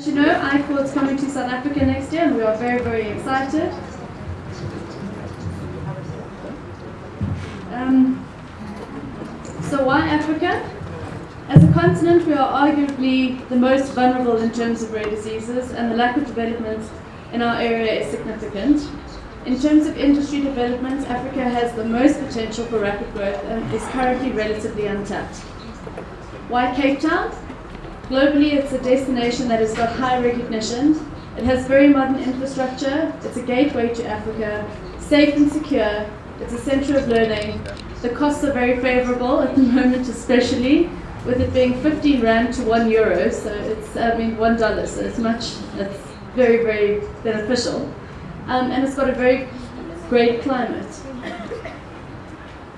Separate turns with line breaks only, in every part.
As you know, ICORD is coming to South Africa next year and we are very, very excited. Um, so why Africa? As a continent, we are arguably the most vulnerable in terms of rare diseases and the lack of development in our area is significant. In terms of industry development, Africa has the most potential for rapid growth and is currently relatively untapped. Why Cape Town? Globally, it's a destination that has got high recognition. It has very modern infrastructure. It's a gateway to Africa, safe and secure. It's a center of learning. The costs are very favorable at the moment, especially with it being 15 rand to one euro. So it's, I mean, one dollar. So it's much, it's very, very beneficial um, and it's got a very great climate.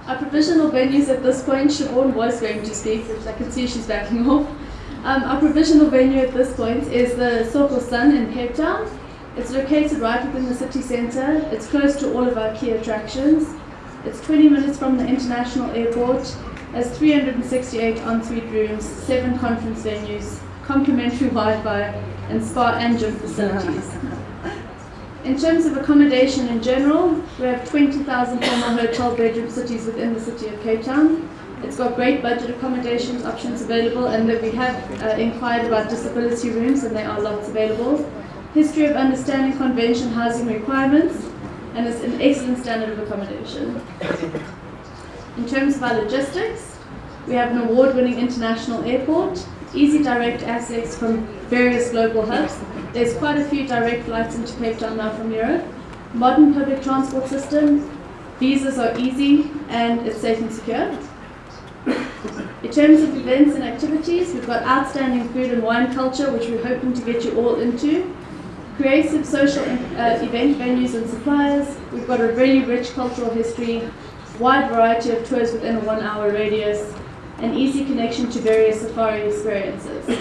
Our provisional venues at this point, Siobhan was going to speak, which I can see she's backing off. Um, our provisional venue at this point is the Soko Sun in Cape Town. It's located right within the city centre. It's close to all of our key attractions. It's 20 minutes from the international airport, It has 368 ensuite rooms, seven conference venues, complimentary Wi-Fi, and spa and gym facilities. In terms of accommodation in general, we have 20,000 formal hotel bedroom cities within the city of Cape Town. It's got great budget accommodation options available and that we have uh, inquired about disability rooms and there are lots available. History of understanding convention housing requirements and it's an excellent standard of accommodation. In terms of our logistics, we have an award-winning international airport, easy direct access from various global hubs, there's quite a few direct flights into Cape Town now from Europe. Modern public transport system, visas are easy and it's safe and secure. In terms of events and activities, we've got outstanding food and wine culture, which we're hoping to get you all into. Creative social uh, event venues and suppliers. We've got a really rich cultural history, wide variety of tours within a one hour radius, and easy connection to various safari experiences.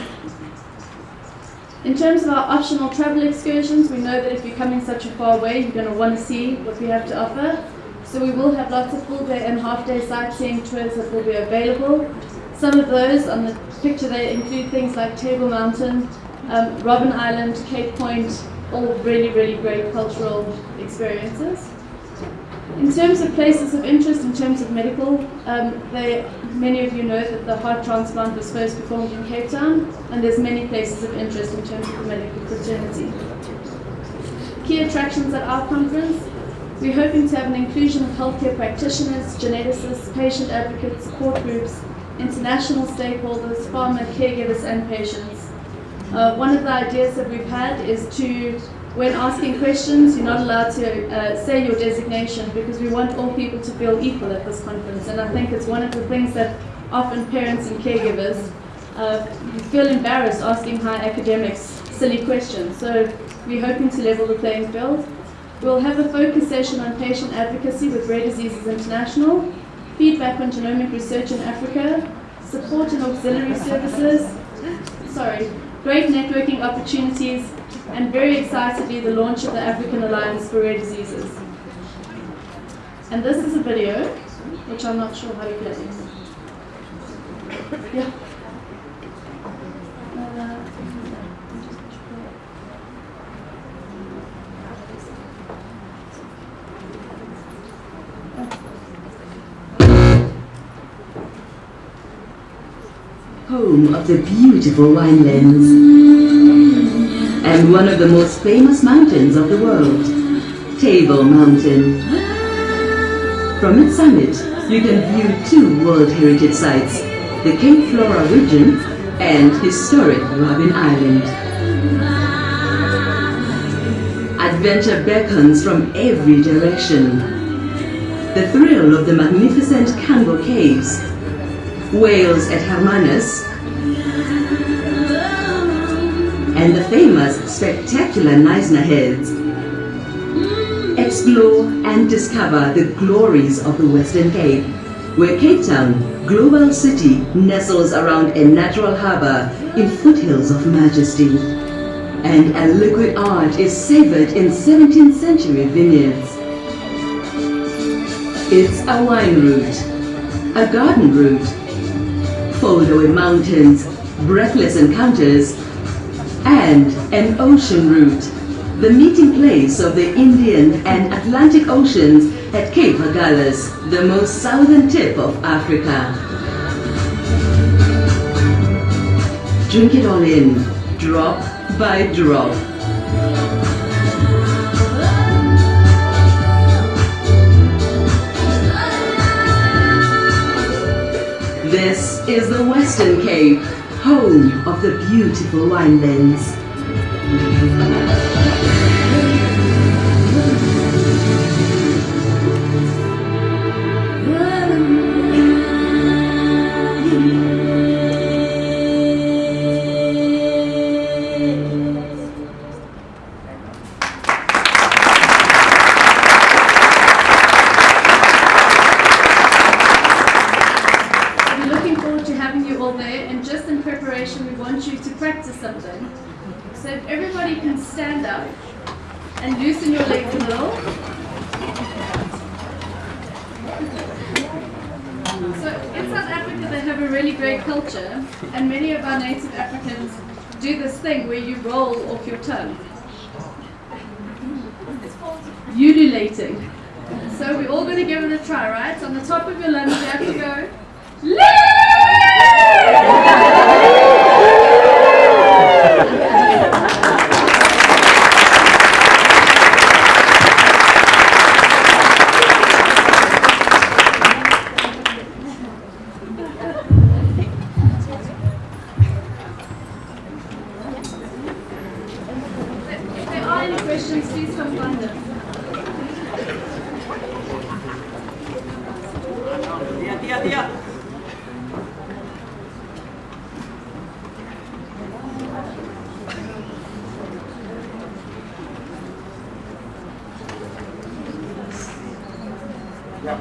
In terms of our optional travel excursions, we know that if you're coming such a far way, you're going to want to see what we have to offer. So we will have lots of full day and half day sightseeing tours that will be available. Some of those on the picture, they include things like Table Mountain, um, Robben Island, Cape Point, all really, really great cultural experiences. In terms of places of interest, in terms of medical, um, they, many of you know that the heart transplant was first performed in Cape Town, and there's many places of interest in terms of the medical fraternity. Key attractions at our conference, we're hoping to have an inclusion of healthcare practitioners, geneticists, patient advocates, support groups, international stakeholders, pharma, caregivers, and patients. Uh, one of the ideas that we've had is to when asking questions, you're not allowed to uh, say your designation because we want all people to feel equal at this conference. And I think it's one of the things that often parents and caregivers uh, feel embarrassed asking high academics silly questions. So we're hoping to level the playing field. We'll have a focus session on patient advocacy with Rare Diseases International, feedback on genomic research in Africa, support and auxiliary services, sorry, great networking opportunities, and very excitedly the launch of the African Alliance for Rare Diseases. And this is a video, which I'm not sure how to play. Yeah.
Home of the beautiful winelands and one of the most famous mountains of the world, Table Mountain. From its summit, you can view two World Heritage Sites, the Cape Floral Region and historic Robben Island. Adventure beckons from every direction. The thrill of the magnificent Cango Caves, whales at Hermanus, and the famous spectacular Knysna Heads. Explore and discover the glories of the Western Cape, where Cape Town, global city, nestles around a natural harbor in foothills of majesty. And a liquid art is savored in 17th century vineyards. It's a wine route, a garden route, foldaway mountains, breathless encounters, and an ocean route, the meeting place of the Indian and Atlantic Oceans at Cape Agulhas, the most southern tip of Africa. Drink it all in, drop by drop. This is the Western Cape, home of the beautiful winelands.
Just in preparation, we want you to practice something. So if everybody can stand up and loosen your legs a little. So in South Africa, they have a really great culture, and many of our native Africans do this thing where you roll off your tongue. Ululating. So we're all going to give it a try, right? On the top of your lungs, you have to go. や。い
や。